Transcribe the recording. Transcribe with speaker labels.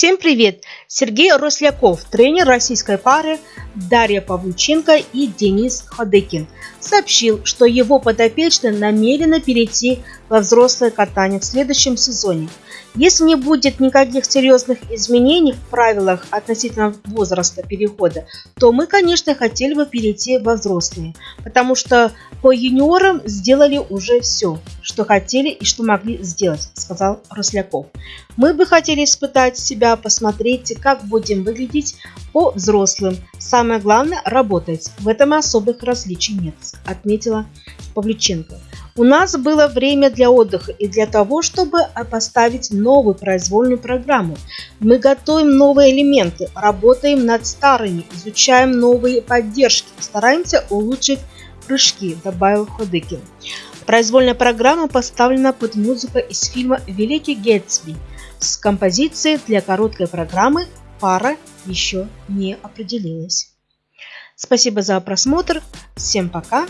Speaker 1: Всем привет! Сергей Росляков, тренер российской пары Дарья Павлюченко и Денис Ходыкин, сообщил, что его подопечные намерены перейти во взрослое катание в следующем сезоне. Если не будет никаких серьезных изменений в правилах относительно возраста перехода, то мы, конечно, хотели бы перейти во взрослые, потому что по юниорам сделали уже все, что хотели и что могли сделать, сказал Росляков. Мы бы хотели испытать себя, посмотреть, как будем выглядеть по взрослым. Самое главное – работать. В этом особых различий нет, отметила Павлюченко. У нас было время для отдыха и для того, чтобы поставить новую произвольную программу. Мы готовим новые элементы, работаем над старыми, изучаем новые поддержки, стараемся улучшить прыжки, добавил Ходыкин. Произвольная программа поставлена под музыку из фильма «Великий Гетсби» с композицией для короткой программы «Пара еще не определилась». Спасибо за просмотр. Всем пока.